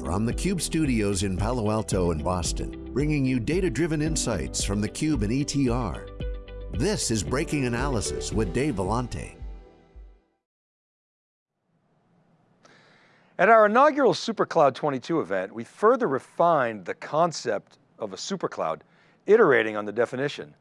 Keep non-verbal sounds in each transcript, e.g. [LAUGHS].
from the Cube studios in Palo Alto and Boston, bringing you data-driven insights from the Cube and ETR. This is Breaking Analysis with Dave Vellante. At our inaugural SuperCloud 22 event, we further refined the concept of a supercloud, iterating on the definition,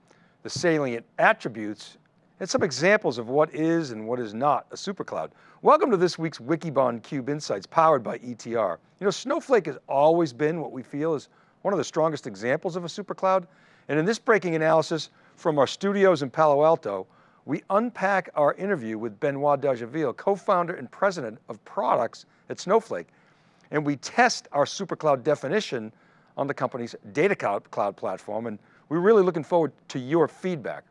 the salient attributes, and some examples of what is and what is not a supercloud. Welcome to this week's Wikibon Cube Insights powered by ETR. You know, Snowflake has always been what we feel is one of the strongest examples of a supercloud. And in this breaking analysis from our studios in Palo Alto, we unpack our interview with Benoit Dageville, co-founder and president of products at Snowflake. And we test our supercloud definition on the company's data cloud platform. And we're really looking forward to your feedback.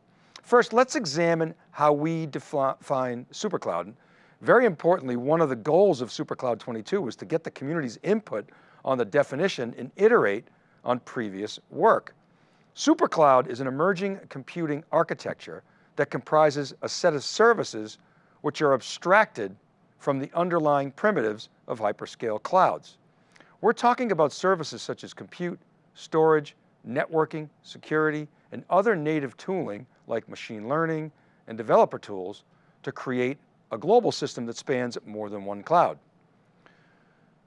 First, let's examine how we define supercloud. Very importantly, one of the goals of SuperCloud 22 was to get the community's input on the definition and iterate on previous work. SuperCloud is an emerging computing architecture that comprises a set of services which are abstracted from the underlying primitives of hyperscale clouds. We're talking about services such as compute, storage, networking, security, and other native tooling like machine learning and developer tools to create a global system that spans more than one cloud.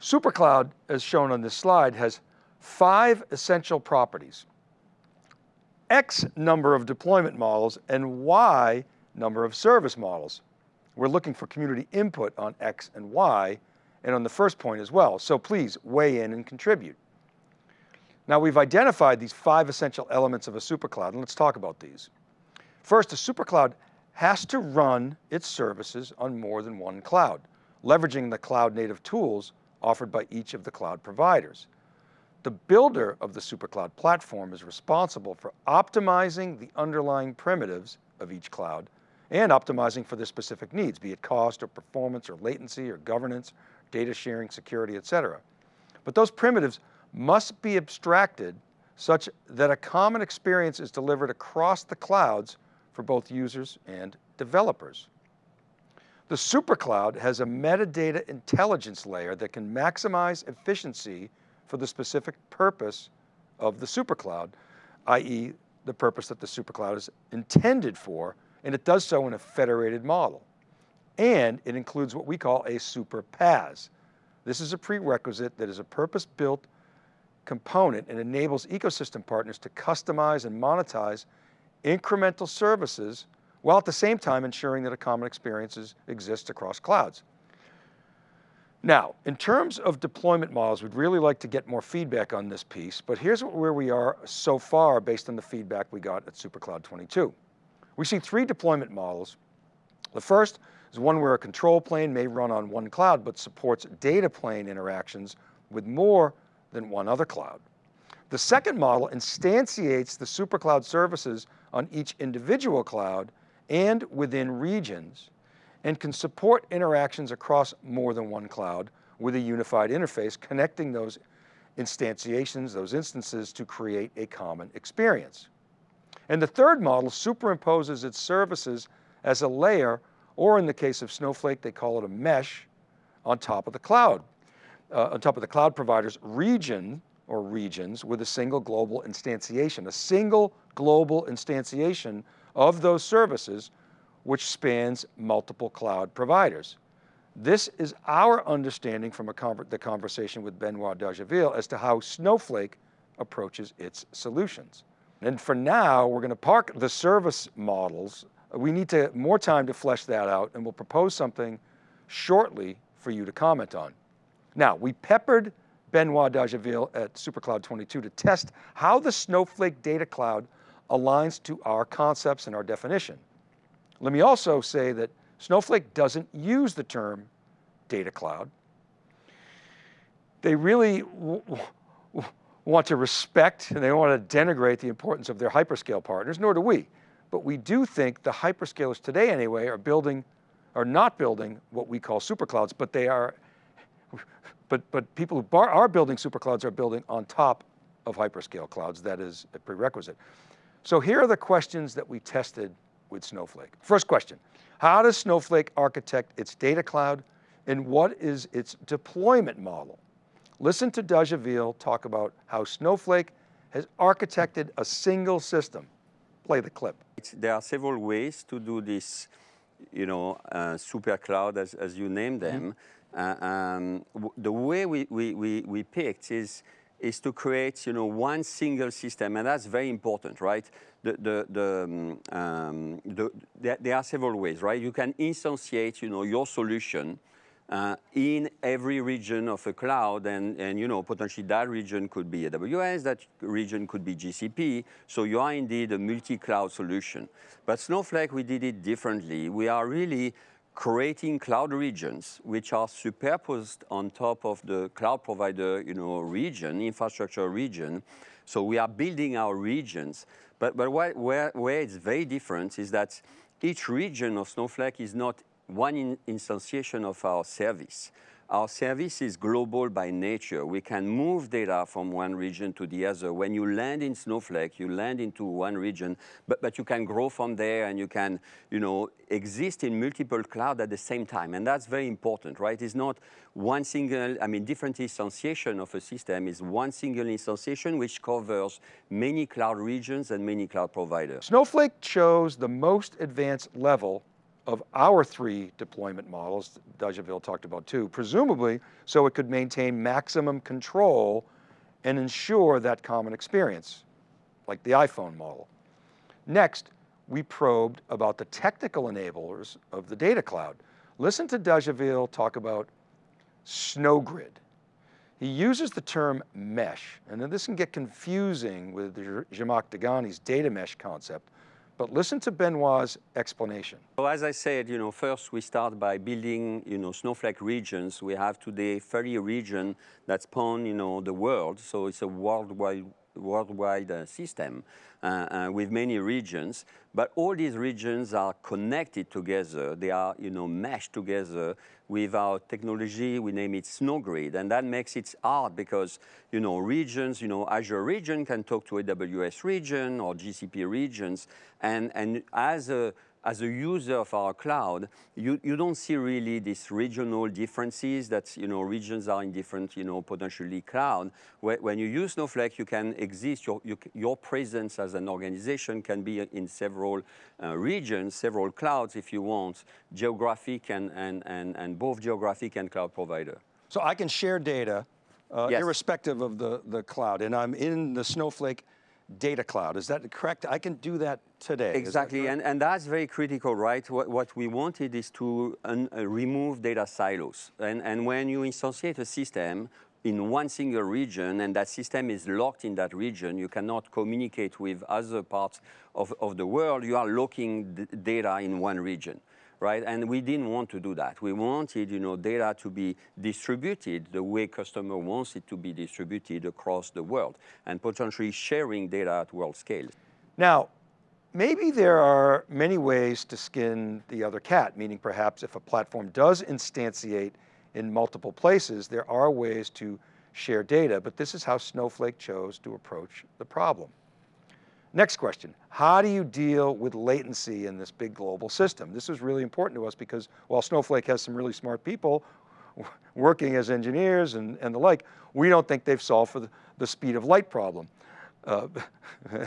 SuperCloud, as shown on this slide, has five essential properties. X number of deployment models and Y number of service models. We're looking for community input on X and Y and on the first point as well. So please weigh in and contribute. Now we've identified these five essential elements of a supercloud and let's talk about these. First, a supercloud has to run its services on more than one cloud, leveraging the cloud native tools offered by each of the cloud providers. The builder of the SuperCloud platform is responsible for optimizing the underlying primitives of each cloud and optimizing for their specific needs, be it cost or performance or latency or governance, data sharing, security, et cetera. But those primitives must be abstracted such that a common experience is delivered across the clouds for both users and developers. The SuperCloud has a metadata intelligence layer that can maximize efficiency for the specific purpose of the supercloud, i.e. the purpose that the supercloud is intended for, and it does so in a federated model. And it includes what we call a super PaaS. This is a prerequisite that is a purpose-built component and enables ecosystem partners to customize and monetize incremental services while at the same time ensuring that a common experience exists across clouds. Now, in terms of deployment models, we'd really like to get more feedback on this piece, but here's where we are so far based on the feedback we got at SuperCloud 22. We see three deployment models. The first is one where a control plane may run on one cloud, but supports data plane interactions with more than one other cloud. The second model instantiates the SuperCloud services on each individual cloud and within regions and can support interactions across more than one cloud with a unified interface connecting those instantiations, those instances to create a common experience. And the third model superimposes its services as a layer, or in the case of Snowflake, they call it a mesh on top of the cloud, uh, on top of the cloud provider's region or regions with a single global instantiation, a single global instantiation of those services which spans multiple cloud providers. This is our understanding from conver the conversation with Benoit Dageville as to how Snowflake approaches its solutions. And for now, we're going to park the service models. We need to more time to flesh that out and we'll propose something shortly for you to comment on. Now, we peppered Benoit Dageville at SuperCloud 22 to test how the Snowflake data cloud aligns to our concepts and our definition. Let me also say that Snowflake doesn't use the term data cloud. They really want to respect and they want to denigrate the importance of their hyperscale partners, nor do we. But we do think the hyperscalers today anyway are building, are not building what we call superclouds, but they are, but, but people who are building super clouds are building on top of hyperscale clouds. That is a prerequisite. So here are the questions that we tested with Snowflake. First question, how does Snowflake architect its data cloud and what is its deployment model? Listen to Dageville talk about how Snowflake has architected a single system. Play the clip. There are several ways to do this, you know, uh, super cloud as, as you name them. Mm -hmm. Uh, um, the way we, we, we, we picked is, is to create, you know, one single system, and that's very important, right? The, the, the, um, um the, there are several ways, right? You can instantiate, you know, your solution uh, in every region of a cloud and, and you know potentially that region could be AWS, that region could be GCP, so you are indeed a multi-cloud solution. But Snowflake, we did it differently. We are really creating cloud regions which are superposed on top of the cloud provider you know, region, infrastructure region. So we are building our regions. But, but where, where, where it's very different is that each region of Snowflake is not one in instantiation of our service. Our service is global by nature. We can move data from one region to the other. When you land in Snowflake, you land into one region, but, but you can grow from there and you can, you know, exist in multiple cloud at the same time. And that's very important, right? It's not one single, I mean, different instantiation of a system is one single instantiation which covers many cloud regions and many cloud providers. Snowflake chose the most advanced level of our three deployment models, Dageville talked about too, presumably so it could maintain maximum control and ensure that common experience, like the iPhone model. Next, we probed about the technical enablers of the data cloud. Listen to Dageville talk about SnowGrid. He uses the term mesh, and this can get confusing with Zhamak Dehghani's data mesh concept, but listen to Benoit's explanation. So as I said, you know, first we start by building, you know, Snowflake regions. We have today 30 regions that span, you know, the world. So it's a worldwide worldwide uh, system uh, uh, with many regions, but all these regions are connected together. They are, you know, meshed together with our technology. We name it SnowGrid, and that makes it hard because, you know, regions, you know, Azure region can talk to AWS region or GCP regions, and and as a as a user of our cloud, you, you don't see really these regional differences that, you know, regions are in different, you know, potentially cloud. When you use Snowflake, you can exist, your, you, your presence as an organization can be in several uh, regions, several clouds if you want, geographic and, and, and, and both geographic and cloud provider. So I can share data uh, yes. irrespective of the, the cloud, and I'm in the Snowflake data cloud. Is that correct? I can do that today. Exactly, that and, and that's very critical, right? What, what we wanted is to un, uh, remove data silos. And, and when you instantiate a system in one single region and that system is locked in that region, you cannot communicate with other parts of, of the world, you are locking data in one region right? And we didn't want to do that. We wanted, you know, data to be distributed the way customer wants it to be distributed across the world and potentially sharing data at world scale. Now, maybe there are many ways to skin the other cat, meaning perhaps if a platform does instantiate in multiple places, there are ways to share data, but this is how Snowflake chose to approach the problem. Next question, how do you deal with latency in this big global system? This is really important to us because while Snowflake has some really smart people working as engineers and, and the like, we don't think they've solved for the, the speed of light problem. Uh, [LAUGHS]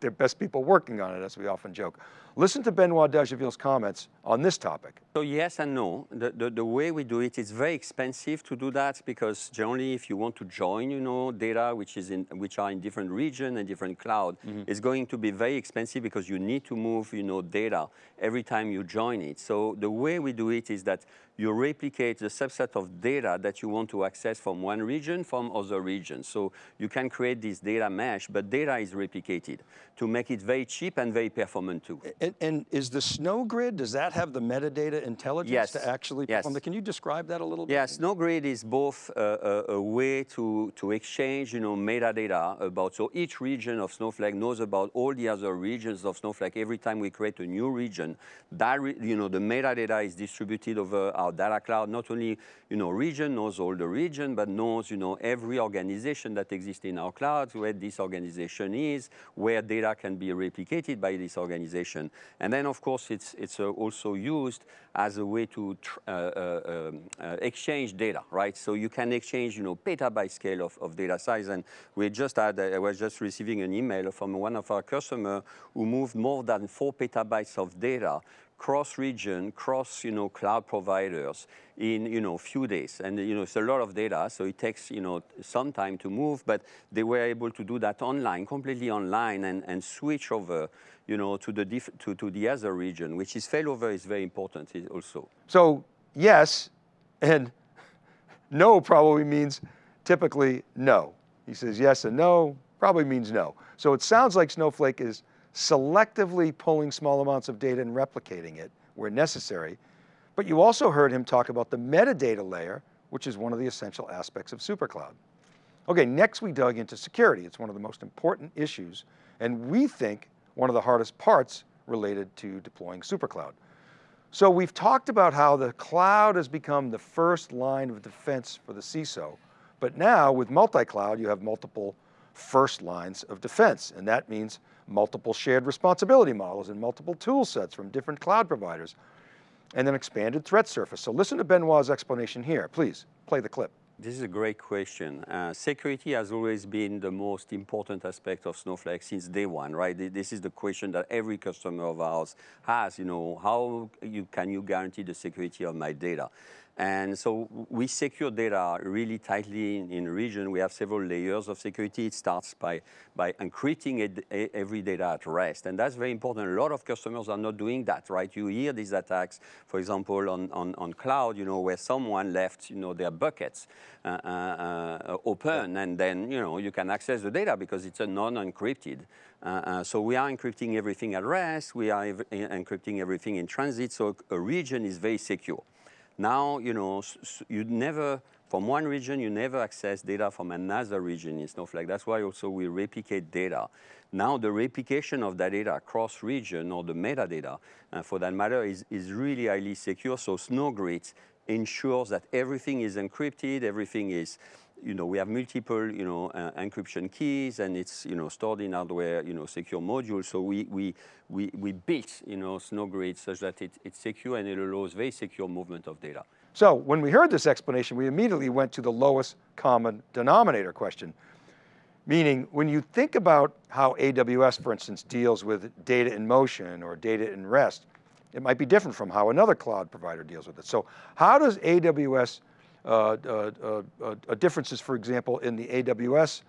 they're best people working on it, as we often joke. Listen to Benoit Dageville's comments on this topic. So yes and no. The, the, the, way we do it, it's very expensive to do that because generally if you want to join, you know, data which, is in, which are in different region and different cloud, mm -hmm. it's going to be very expensive because you need to move, you know, data every time you join it. So the way we do it is that you replicate the subset of data that you want to access from one region from other regions. So you can create this data mesh, but data is replicated to make it very cheap and very performant too. And, and, is the Snow Grid, does that have the metadata intelligence yes. to actually yes. perform Can you describe that a little bit? Yeah, Snow Grid is both a, a, a, way to, to exchange, you know, metadata about, so each region of Snowflake knows about all the other regions of Snowflake. Every time we create a new region, that, you know, the metadata is distributed over our our data cloud not only, you know, region knows all the region, but knows, you know, every organization that exists in our clouds, where this organization is, where data can be replicated by this organization. And then, of course, it's, it's uh, also used as a way to uh, uh, um, uh, exchange data, right? So you can exchange, you know, petabyte scale of, of data size. And we just had, I was just receiving an email from one of our customers who moved more than four petabytes of data cross-region, cross, you know, cloud providers in, you know, few days. And, you know, it's a lot of data, so it takes, you know, some time to move, but they were able to do that online, completely online, and, and switch over, you know, to the, to, to the other region, which is failover is very important also. So yes, and [LAUGHS] no probably means typically no. He says yes and no, probably means no. So it sounds like Snowflake is selectively pulling small amounts of data and replicating it where necessary. But you also heard him talk about the metadata layer, which is one of the essential aspects of SuperCloud. Okay, next we dug into security. It's one of the most important issues, and we think one of the hardest parts related to deploying SuperCloud. So we've talked about how the cloud has become the first line of defense for the CISO, but now with multi-cloud, you have multiple first lines of defense, and that means multiple shared responsibility models and multiple tool sets from different cloud providers, and an expanded threat surface. So listen to Benoit's explanation here. Please, play the clip. This is a great question. Uh, security has always been the most important aspect of Snowflake since day one, right? This is the question that every customer of ours has, you know, how you, can you guarantee the security of my data? And so we secure data really tightly in, in region. We have several layers of security. It starts by, by encrypting it, every data at rest. And that's very important. A lot of customers are not doing that, right? You hear these attacks, for example, on, on, on cloud, you know, where someone left, you know, their buckets uh, uh, uh open and then, you know, you can access the data because it's a non-encrypted. Uh, uh, so we are encrypting everything at rest. We are encrypting everything in transit. So a region is very secure. Now, you know, you never, from one region, you never access data from another region in Snowflake. That's why also we replicate data. Now the replication of that data across region or the metadata, uh, for that matter, is, is really highly secure. So SnowGrid ensures that everything is encrypted, everything is you know, we have multiple, you know, uh, encryption keys and it's, you know, stored in hardware, you know, secure modules. So we, we, we, we built, you know, SnowGrid such that it, it's secure and it allows very secure movement of data. So when we heard this explanation, we immediately went to the lowest common denominator question. Meaning when you think about how AWS, for instance, deals with data in motion or data in rest, it might be different from how another cloud provider deals with it. So how does AWS Uh, uh, uh, differences, for example, in the AWS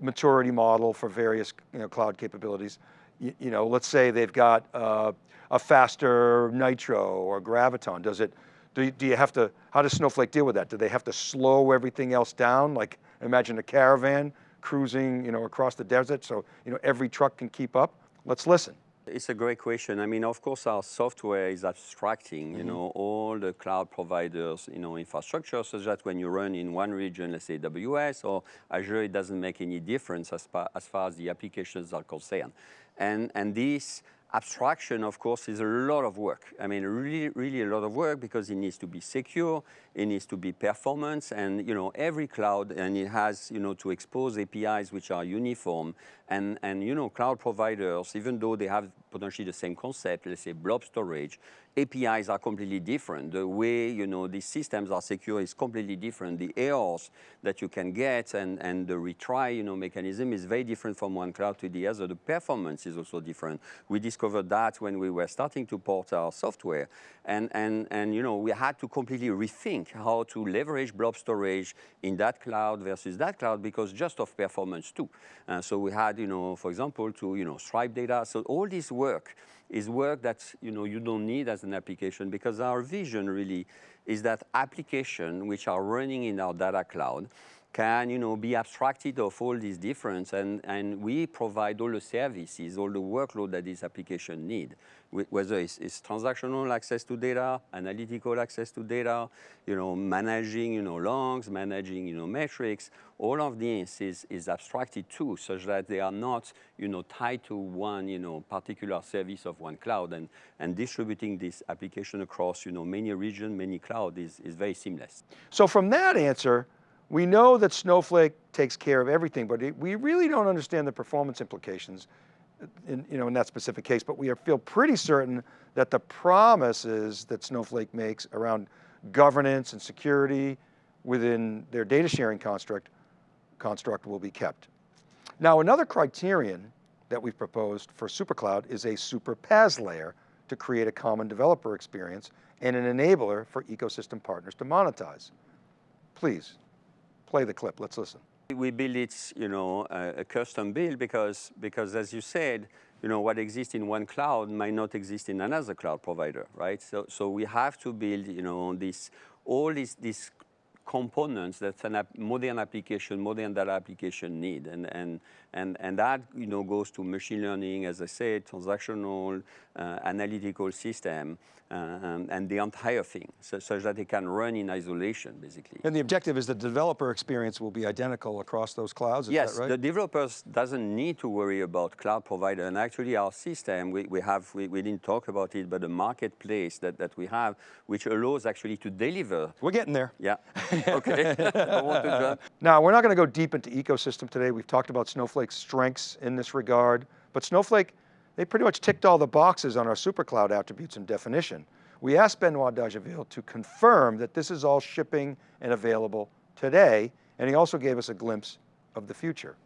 maturity model for various you know, cloud capabilities. You, you, know, let's say they've got a faster Nitro or Graviton. Does it, do do you have to, how does Snowflake deal with that? Do they have to slow everything else down? Like imagine a caravan cruising you know, across the desert so you know, every truck can keep up? Let's listen. It's a great question. I mean, of course, our software is abstracting, mm -hmm. you know, all the cloud providers, you know, infrastructure, so that when you run in one region, let's say AWS or Azure, it doesn't make any difference as far as, far as the applications are concerned. And, and this abstraction, of course, is a lot of work. I mean, really, really a lot of work because it needs to be secure, it needs to be performance, and you know, every cloud, and it has, you know, to expose APIs which are uniform, and, and you know, cloud providers, even though they have potentially the same concept, let's say blob storage, APIs are completely different. The way, you know, these systems are secure is completely different. The errors that you can get and, and the retry, you know, mechanism is very different from one cloud to the other. The performance is also different. We discovered that when we were starting to port our software. And, and, and you know, we had to completely rethink how to leverage blob storage in that cloud versus that cloud because just of performance too. Uh, so we had, you know, for example, to, you know, stripe data. So all this work is work that you know you don't need as an application because our vision really is that application which are running in our data cloud can you know, be abstracted of all these difference and, and we provide all the services, all the workload that this application need, whether it's, it's, transactional access to data, analytical access to data, you know, managing you know, logs, managing you know, metrics, all of this is, is abstracted too, such that they are not you know, tied to one you know, particular service of one cloud and, and distributing this application across you know, many regions, many cloud is, is very seamless. So from that answer, we know that Snowflake takes care of everything, but we really don't understand the performance implications in, you know, in that specific case, but we feel pretty certain that the promises that Snowflake makes around governance and security within their data sharing construct, construct will be kept. Now another criterion that we've proposed for SuperCloud is a super PaaS layer to create a common developer experience and an enabler for ecosystem partners to monetize. Please, play the clip, let's listen. We build it, you know, a, a, custom build because, because as you said, you know, what exists in one cloud might not exist in another cloud provider, right? So, so we have to build, you know, on this, all these, these components that a modern application, modern data application need. And, and, and, and that you know, goes to machine learning, as I said, transactional, uh, analytical system, uh, um, and the entire thing, so, such that it can run in isolation, basically. And the objective is the developer experience will be identical across those clouds, yes, right? the developers doesn't need to worry about cloud provider, and actually our system, we, we have, we, we didn't talk about it, but the marketplace that, that we have, which allows actually to deliver. We're getting there. Yeah, [LAUGHS] [LAUGHS] okay. [LAUGHS] now, we're not going to go deep into ecosystem today. We've talked about Snowflake's strengths in this regard, but Snowflake they pretty much ticked all the boxes on our supercloud attributes and definition. We asked Benoit Dageville to confirm that this is all shipping and available today, and he also gave us a glimpse of the future.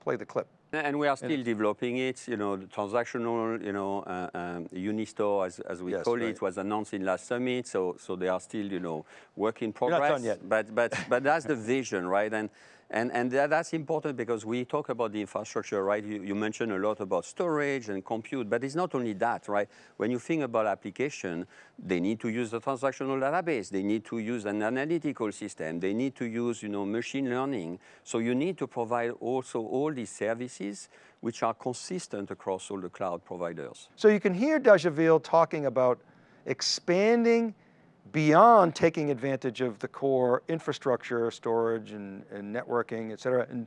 Play the clip. And we are still and developing it, you know, the transactional, you know, uh, um, Unistore, as, as we yes, call right. it, was announced in last summit, so, so they are still, you know, work in progress. You're not done yet. But, but, but that's the vision, right? And, and, that's important because we talk about the infrastructure, right? You, mentioned a lot about storage and compute, but it's not only that, right? When you think about application, they need to use the transactional database. They need to use an analytical system. They need to use, you know, machine learning. So you need to provide also all these services which are consistent across all the cloud providers. So you can hear Dageville talking about expanding beyond taking advantage of the core infrastructure, storage and, and networking, et cetera, and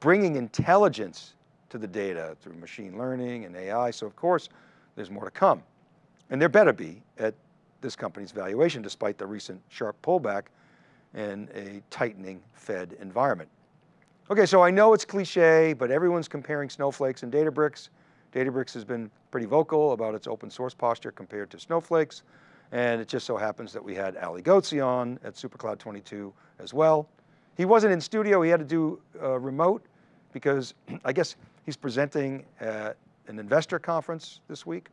bringing intelligence to the data through machine learning and AI. So of course, there's more to come. And there better be at this company's valuation, despite the recent sharp pullback and a tightening Fed environment. Okay, so I know it's cliche, but everyone's comparing snowflakes and Databricks. Databricks has been pretty vocal about its open source posture compared to snowflakes. And it just so happens that we had Ali Ghodsi on at SuperCloud 22 as well. He wasn't in studio, he had to do uh, remote because [CLEARS THROAT] I guess he's presenting at an investor conference this week.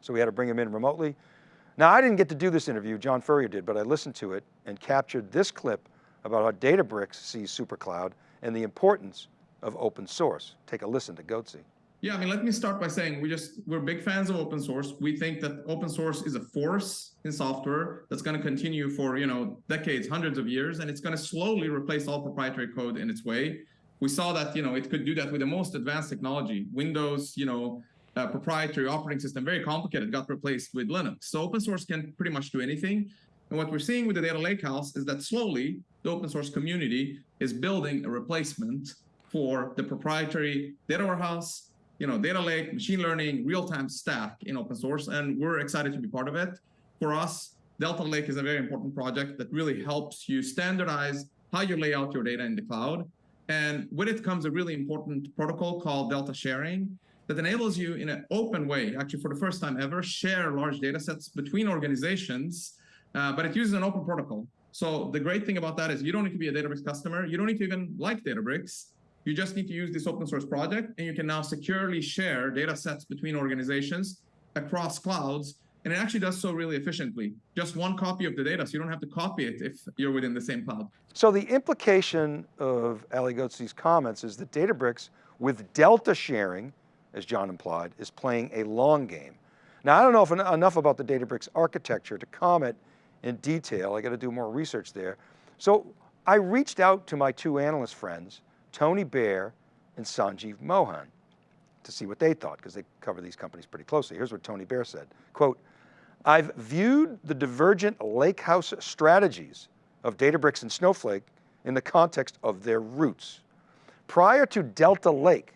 So we had to bring him in remotely. Now I didn't get to do this interview, John Furrier did, but I listened to it and captured this clip about how Databricks sees SuperCloud and the importance of open source. Take a listen to Ghodsi. Yeah, I mean, let me start by saying we just we're big fans of open source. We think that open source is a force in software that's going to continue for you know decades, hundreds of years, and it's going to slowly replace all proprietary code in its way. We saw that you know it could do that with the most advanced technology. Windows, you know, uh, proprietary operating system, very complicated, got replaced with Linux. So open source can pretty much do anything. And what we're seeing with the data lakehouse is that slowly the open source community is building a replacement for the proprietary data warehouse you know, data lake, machine learning, real-time stack in open source, and we're excited to be part of it. For us, Delta Lake is a very important project that really helps you standardize how you lay out your data in the cloud. And with it comes a really important protocol called Delta Sharing that enables you in an open way, actually for the first time ever, share large data sets between organizations, uh, but it uses an open protocol. So the great thing about that is you don't need to be a Databricks customer. You don't need to even like Databricks. You just need to use this open source project and you can now securely share data sets between organizations across clouds. And it actually does so really efficiently. Just one copy of the data, so you don't have to copy it if you're within the same cloud. So the implication of Ali Ghodsi's comments is that Databricks, with Delta sharing, as John implied, is playing a long game. Now, I don't know if enough about the Databricks architecture to comment in detail. I got to do more research there. So I reached out to my two analyst friends, Tony Baer and Sanjeev Mohan, to see what they thought, because they cover these companies pretty closely. Here's what Tony Baer said, quote, I've viewed the divergent lakehouse strategies of Databricks and Snowflake in the context of their roots. Prior to Delta Lake,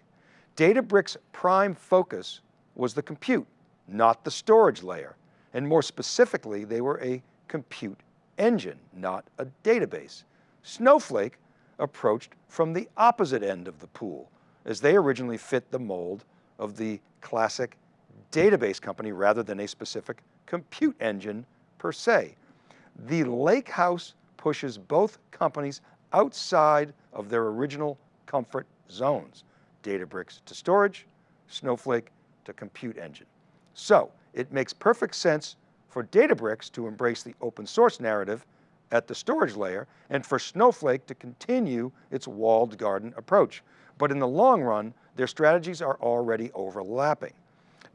Databricks' prime focus was the compute, not the storage layer. And more specifically, they were a compute engine, not a database. Snowflake approached from the opposite end of the pool, as they originally fit the mold of the classic database company rather than a specific compute engine per se. The Lakehouse pushes both companies outside of their original comfort zones. Databricks to storage, Snowflake to compute engine. So it makes perfect sense for Databricks to embrace the open source narrative at the storage layer and for Snowflake to continue its walled garden approach. But in the long run, their strategies are already overlapping.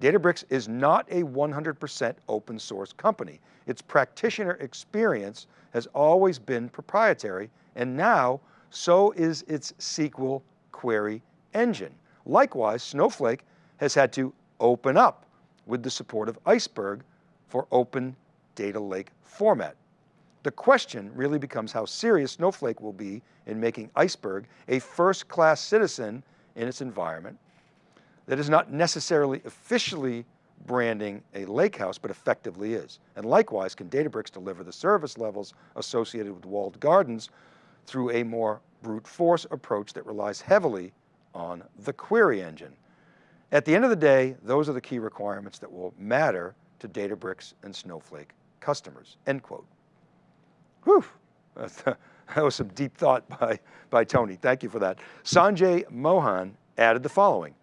Databricks is not a 100% open source company. Its practitioner experience has always been proprietary and now so is its SQL query engine. Likewise, Snowflake has had to open up with the support of Iceberg for open data lake format. The question really becomes how serious Snowflake will be in making Iceberg a first-class citizen in its environment that is not necessarily officially branding a lakehouse, but effectively is. And likewise, can Databricks deliver the service levels associated with walled gardens through a more brute force approach that relies heavily on the query engine. At the end of the day, those are the key requirements that will matter to Databricks and Snowflake customers, end quote. Whew, uh, that was some deep thought by, by Tony, thank you for that. Sanjeev Mohan added the following,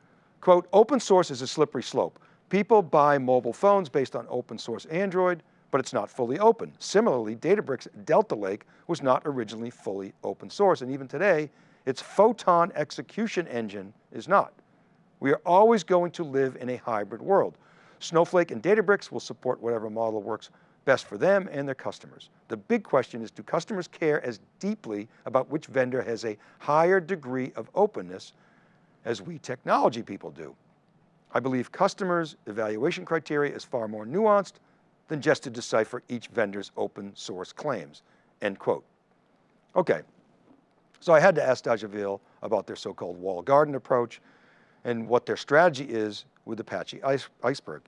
quote, open source is a slippery slope. People buy mobile phones based on open source Android, but it's not fully open. Similarly, Databricks Delta Lake was not originally fully open source, and even today, its Photon execution engine is not. We are always going to live in a hybrid world. Snowflake and Databricks will support whatever model works best for them and their customers. The big question is, do customers care as deeply about which vendor has a higher degree of openness as we technology people do? I believe customers' evaluation criteria is far more nuanced than just to decipher each vendor's open source claims, end quote. Okay, so I had to ask Dageville about their so-called wall garden approach and what their strategy is with Apache Ice, Iceberg.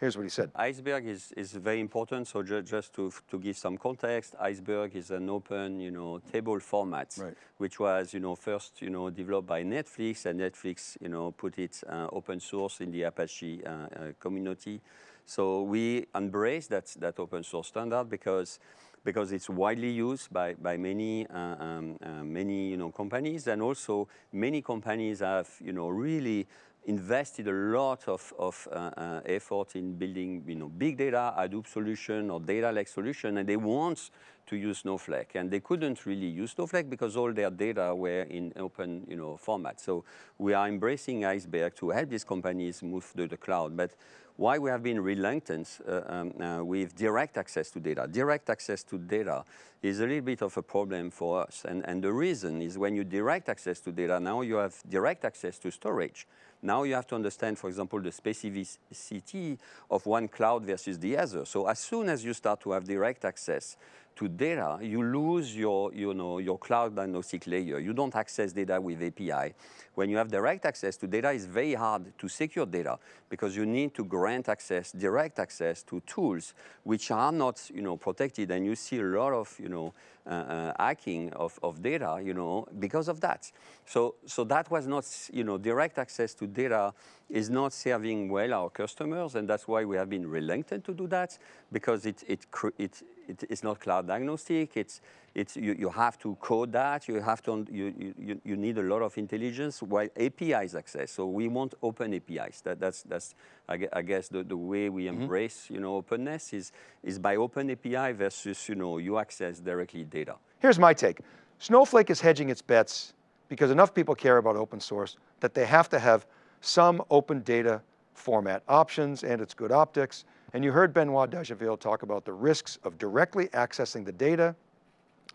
Here's what he said. Iceberg is, is very important. So ju just to, to give some context, Iceberg is an open, you know, table format, right. which was, you know, first, you know, developed by Netflix and Netflix, you know, put it uh, open source in the Apache uh, uh, community. So we embrace that, that open source standard because because it's widely used by, by many, uh, um, uh, many you know, companies and also many companies have you know, really invested a lot of, of uh, uh, effort in building you know, big data Hadoop solution or data lake solution and they want to use Snowflake and they couldn't really use Snowflake because all their data were in open you know, format. So we are embracing Iceberg to help these companies move to the cloud. But why we have been reluctant uh, um, uh, with direct access to data. Direct access to data is a little bit of a problem for us. And, and the reason is when you direct access to data, now you have direct access to storage. Now you have to understand, for example, the specificity of one cloud versus the other. So as soon as you start to have direct access to data, you lose your, you know, your cloud agnostic layer. You don't access data with API. When you have direct access to data, it's very hard to secure data because you need to grant access, direct access to tools which are not, you know, protected. And you see a lot of, you know, uh, uh, hacking of, of data, you know, because of that. So, so that was not, you know, direct access to data is not serving well our customers, and that's why we have been reluctant to do that, because it, it, it, it it's not cloud agnostic, it's, it's, you, you have to code that, you have to, you, you, you need a lot of intelligence, while APIs access, so we want open APIs. That, that's, that's I guess, the, the way we mm-hmm. embrace, mm -hmm. you know, openness is, is by open API versus, you know, you access directly data. Here's my take. Snowflake is hedging its bets because enough people care about open source that they have to have some open data format options and its good optics. And you heard Benoit Dageville talk about the risks of directly accessing the data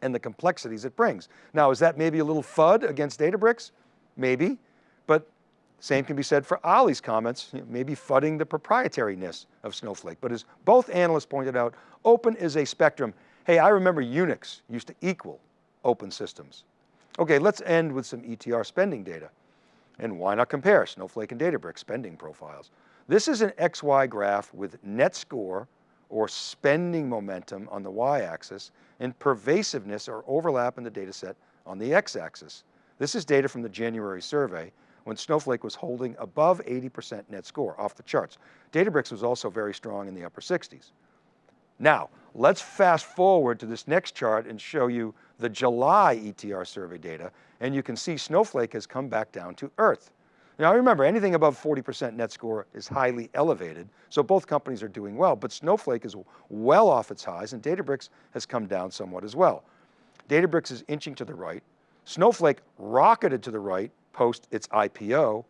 and the complexities it brings. Now, is that maybe a little FUD against Databricks? Maybe, but same can be said for Ali's comments, maybe fudding the proprietariness of Snowflake. But as both analysts pointed out, open is a spectrum. Hey, I remember Unix used to equal open systems. Okay, let's end with some ETR spending data. And why not compare Snowflake and Databricks spending profiles? This is an XY graph with net score or spending momentum on the y-axis and pervasiveness or overlap in the data set on the x-axis. This is data from the January survey when Snowflake was holding above 80% net score off the charts. Databricks was also very strong in the upper 60s. Now, let's fast forward to this next chart and show you the July ETR survey data, and you can see Snowflake has come back down to earth. Now remember, anything above 40% net score is highly elevated, so both companies are doing well, but Snowflake is well off its highs and Databricks has come down somewhat as well. Databricks is inching to the right. Snowflake rocketed to the right post its IPO,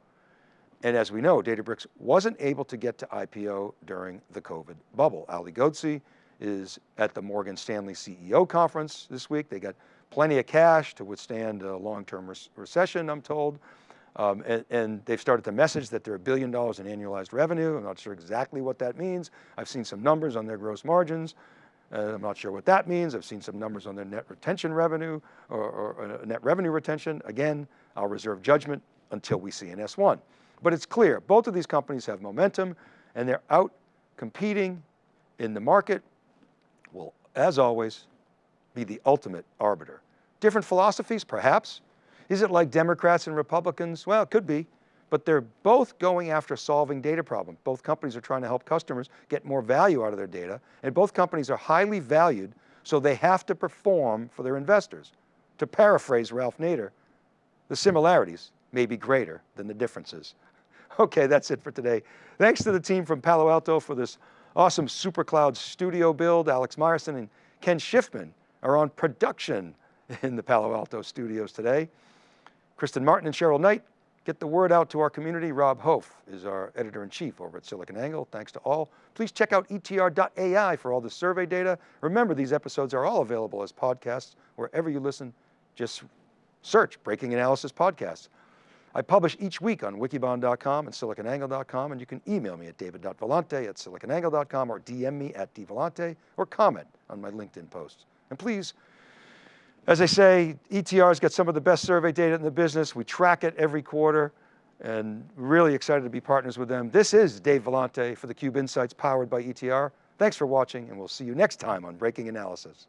and as we know, Databricks wasn't able to get to IPO during the COVID bubble. Ali Ghodsi is at the Morgan Stanley CEO conference this week. They got plenty of cash to withstand a long-term recession, I'm told. Um, and, and, they've started to message that they're a billion dollars in annualized revenue. I'm not sure exactly what that means. I've seen some numbers on their gross margins. Uh, I'm not sure what that means. I've seen some numbers on their net retention revenue or, or, or net revenue retention. Again, I'll reserve judgment until we see an S1. But it's clear, both of these companies have momentum and they're out competing in the market will, as always, be the ultimate arbiter. Different philosophies, perhaps. Is it like Democrats and Republicans? Well, it could be, but they're both going after solving data problems. Both companies are trying to help customers get more value out of their data, and both companies are highly valued, so they have to perform for their investors. To paraphrase Ralph Nader, the similarities may be greater than the differences. [LAUGHS] Okay, that's it for today. Thanks to the team from Palo Alto for this awesome SuperCloud studio build. Alex Myerson and Ken Schiffman are on production in the Palo Alto studios today. Kristen Martin and Cheryl Knight get the word out to our community. Rob Hof is our editor-in-chief over at SiliconANGLE. Thanks to all. Please check out etr.ai for all the survey data. Remember, these episodes are all available as podcasts wherever you listen. Just search Breaking Analysis Podcasts. I publish each week on wikibon.com and siliconangle.com, and you can email me at david.vellante at siliconangle.com or DM me at dvellante or comment on my LinkedIn posts. And please, as I say, ETR's got some of the best survey data in the business. We track it every quarter and really excited to be partners with them. This is Dave Vellante for theCUBE Insights powered by ETR. Thanks for watching and we'll see you next time on Breaking Analysis.